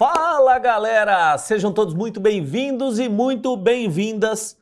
Fala galera, sejam todos muito bem-vindos e muito bem-vindas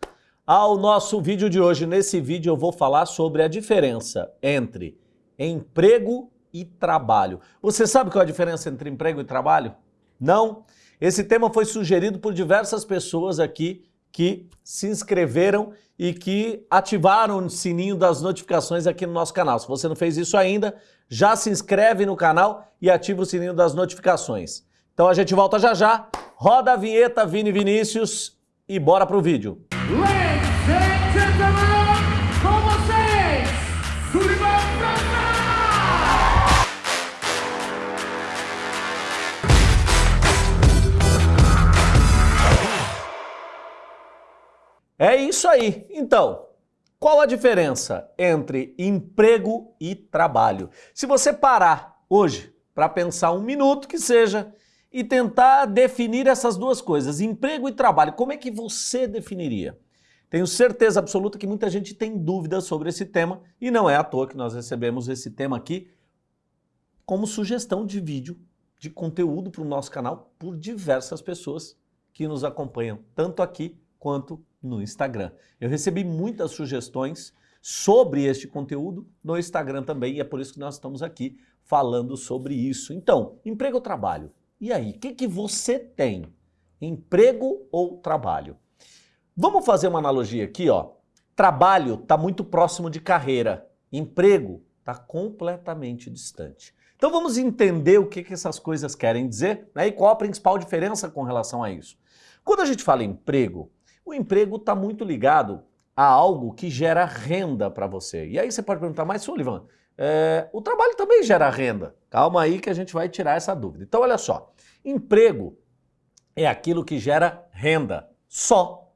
ao nosso vídeo de hoje. Nesse vídeo eu vou falar sobre a diferença entre emprego e trabalho. Você sabe qual é a diferença entre emprego e trabalho? Não? Esse tema foi sugerido por diversas pessoas aqui que se inscreveram e que ativaram o sininho das notificações aqui no nosso canal. Se você não fez isso ainda, já se inscreve no canal e ativa o sininho das notificações. Então a gente volta já já, roda a vinheta Vini Vinícius e bora pro vídeo. Ladies and gentlemen, com vocês, Sullivan! É isso aí. Então, qual a diferença entre emprego e trabalho? Se você parar hoje para pensar um minuto que seja e tentar definir essas duas coisas, emprego e trabalho, como é que você definiria? Tenho certeza absoluta que muita gente tem dúvidas sobre esse tema e não é à toa que nós recebemos esse tema aqui como sugestão de vídeo, de conteúdo para o nosso canal por diversas pessoas que nos acompanham, tanto aqui quanto no Instagram. Eu recebi muitas sugestões sobre este conteúdo no Instagram também e é por isso que nós estamos aqui falando sobre isso. Então, emprego ou trabalho? E aí, o que, que você tem? Emprego ou trabalho? Vamos fazer uma analogia aqui, ó. Trabalho está muito próximo de carreira. Emprego está completamente distante. Então vamos entender o que, que essas coisas querem dizer né? e qual a principal diferença com relação a isso. Quando a gente fala em emprego, o emprego está muito ligado a algo que gera renda para você. E aí você pode perguntar, mas Sullivan, é, o trabalho também gera renda. Calma aí que a gente vai tirar essa dúvida. Então olha só, emprego é aquilo que gera renda, só.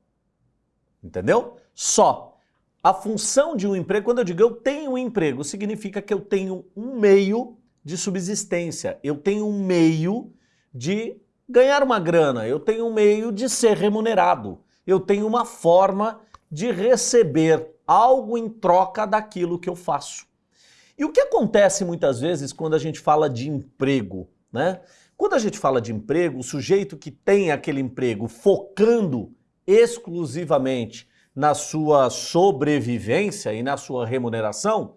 Entendeu? Só. A função de um emprego, quando eu digo eu tenho um emprego, significa que eu tenho um meio de subsistência, eu tenho um meio de ganhar uma grana, eu tenho um meio de ser remunerado, eu tenho uma forma de receber algo em troca daquilo que eu faço. E o que acontece muitas vezes quando a gente fala de emprego, né? Quando a gente fala de emprego, o sujeito que tem aquele emprego focando exclusivamente na sua sobrevivência e na sua remuneração,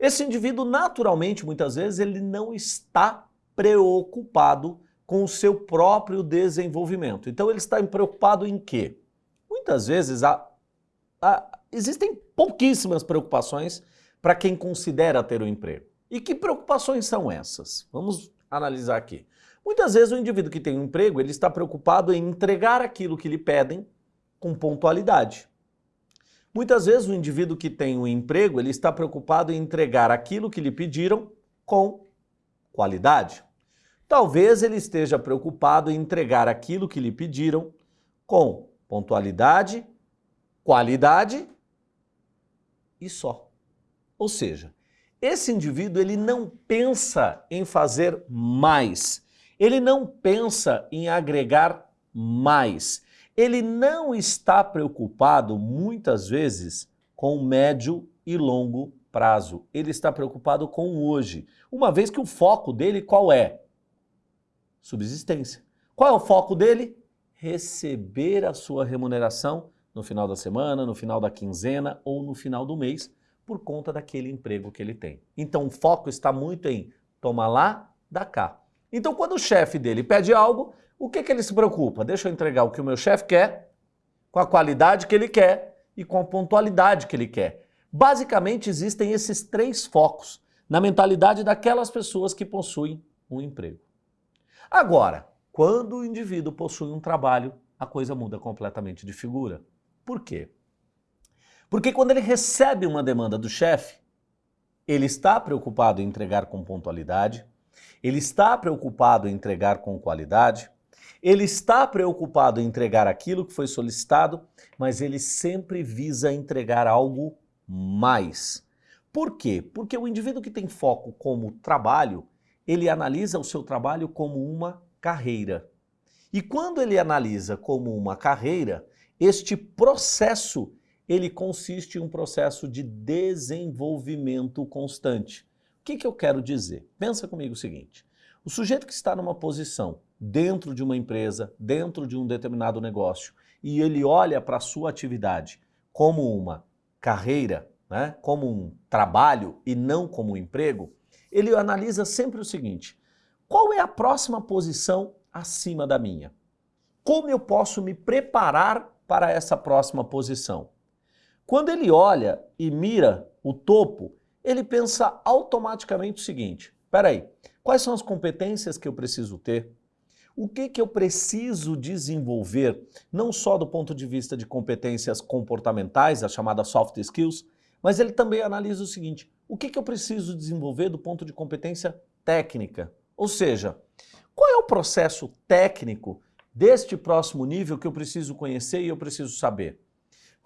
esse indivíduo naturalmente, muitas vezes, ele não está preocupado com o seu próprio desenvolvimento. Então ele está preocupado em quê? Muitas vezes há, existem pouquíssimas preocupações para quem considera ter um emprego. E que preocupações são essas? Vamos analisar aqui. Muitas vezes o indivíduo que tem um emprego, ele está preocupado em entregar aquilo que lhe pedem com pontualidade. Muitas vezes o indivíduo que tem um emprego, ele está preocupado em entregar aquilo que lhe pediram com qualidade. Talvez ele esteja preocupado em entregar aquilo que lhe pediram com pontualidade, qualidade e só. Ou seja, esse indivíduo ele não pensa em fazer mais, ele não pensa em agregar mais, ele não está preocupado muitas vezes com médio e longo prazo, ele está preocupado com hoje, uma vez que o foco dele qual é? Subsistência. Qual é o foco dele? Receber a sua remuneração no final da semana, no final da quinzena ou no final do mês, por conta daquele emprego que ele tem. Então o foco está muito em tomar lá, dá cá. Então quando o chefe dele pede algo, o que, que ele se preocupa? Deixa eu entregar o que o meu chefe quer, com a qualidade que ele quer e com a pontualidade que ele quer. Basicamente existem esses três focos na mentalidade daquelas pessoas que possuem um emprego. Agora, quando o indivíduo possui um trabalho, a coisa muda completamente de figura. Por quê? Porque quando ele recebe uma demanda do chefe, ele está preocupado em entregar com pontualidade, ele está preocupado em entregar com qualidade, ele está preocupado em entregar aquilo que foi solicitado, mas ele sempre visa entregar algo mais. Por quê? Porque o indivíduo que tem foco como trabalho, ele analisa o seu trabalho como uma carreira. E quando ele analisa como uma carreira, este processo ele consiste em um processo de desenvolvimento constante. O que, que eu quero dizer? Pensa comigo o seguinte, O sujeito que está numa posição dentro de uma empresa, dentro de um determinado negócio, e ele olha para a sua atividade como uma carreira, né, como um trabalho e não como um emprego, ele analisa sempre o seguinte: qual é a próxima posição acima da minha? Como eu posso me preparar para essa próxima posição? Quando ele olha e mira o topo, ele pensa automaticamente o seguinte: peraí, quais são as competências que eu preciso ter? O que, que eu preciso desenvolver, não só do ponto de vista de competências comportamentais, as chamadas soft skills, mas ele também analisa o seguinte: o que, que eu preciso desenvolver do ponto de competência técnica? Ou seja, qual é o processo técnico deste próximo nível que eu preciso conhecer e eu preciso saber?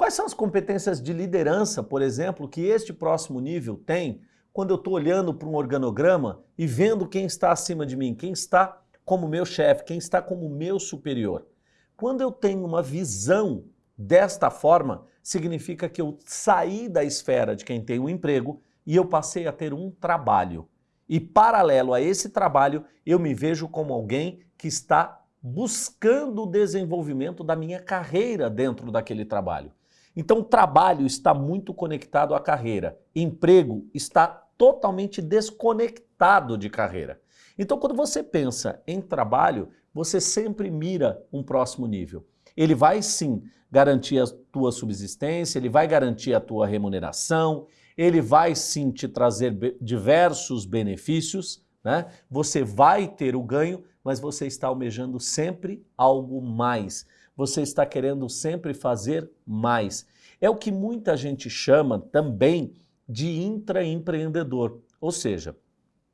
Quais são as competências de liderança, por exemplo, que este próximo nível tem quando eu estou olhando para um organograma e vendo quem está acima de mim, quem está como meu chefe, quem está como meu superior? Quando eu tenho uma visão desta forma, significa que eu saí da esfera de quem tem um emprego e eu passei a ter um trabalho. E paralelo a esse trabalho, eu me vejo como alguém que está buscando o desenvolvimento da minha carreira dentro daquele trabalho. Então, trabalho está muito conectado à carreira, emprego está totalmente desconectado de carreira. Então, quando você pensa em trabalho, você sempre mira um próximo nível. Ele vai sim garantir a tua subsistência, ele vai garantir a tua remuneração, ele vai sim te trazer diversos benefícios, né? Você vai ter o ganho, mas você está almejando sempre algo mais. Você está querendo sempre fazer mais. É o que muita gente chama também de intraempreendedor. Ou seja,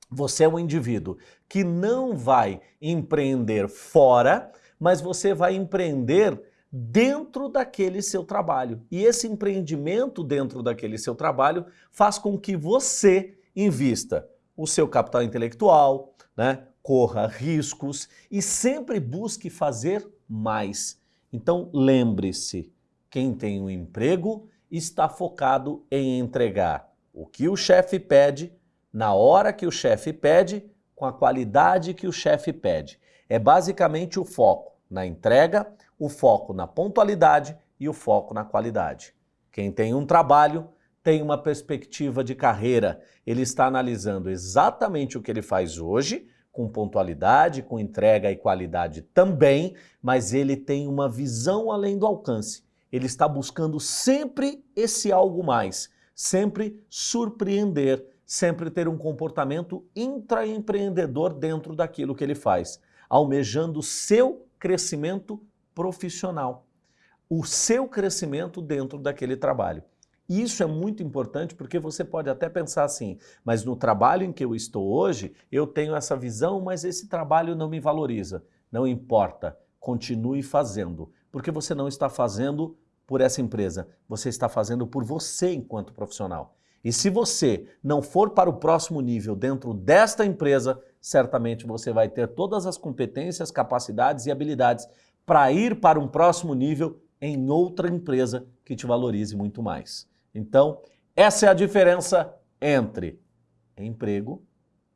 você é um indivíduo que não vai empreender fora, mas você vai empreender dentro daquele seu trabalho. E esse empreendimento dentro daquele seu trabalho faz com que você invista o seu capital intelectual, né? corra riscos e sempre busque fazer mais. Então lembre-se, quem tem um emprego está focado em entregar o que o chefe pede, na hora que o chefe pede, com a qualidade que o chefe pede. É basicamente o foco na entrega, o foco na pontualidade e o foco na qualidade. Quem tem um trabalho tem uma perspectiva de carreira. Ele está analisando exatamente o que ele faz hoje, com pontualidade, com entrega e qualidade também, mas ele tem uma visão além do alcance. Ele está buscando sempre esse algo mais, sempre surpreender, sempre ter um comportamento intraempreendedor dentro daquilo que ele faz, almejando seu crescimento profissional, o seu crescimento dentro daquele trabalho. Isso é muito importante porque você pode até pensar assim, mas no trabalho em que eu estou hoje, eu tenho essa visão, mas esse trabalho não me valoriza. Não importa, continue fazendo, porque você não está fazendo por essa empresa, você está fazendo por você enquanto profissional. E se você não for para o próximo nível dentro desta empresa, certamente você vai ter todas as competências, capacidades e habilidades para ir para um próximo nível em outra empresa que te valorize muito mais. Então, essa é a diferença entre emprego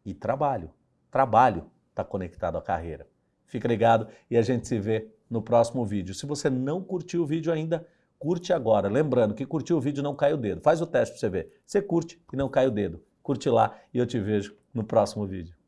e trabalho. Trabalho está conectado à carreira. Fica ligado e a gente se vê no próximo vídeo. Se você não curtiu o vídeo ainda, curte agora. Lembrando que curtir o vídeo não cai o dedo. Faz o teste para você ver. Você curte e não cai o dedo. Curte lá e eu te vejo no próximo vídeo.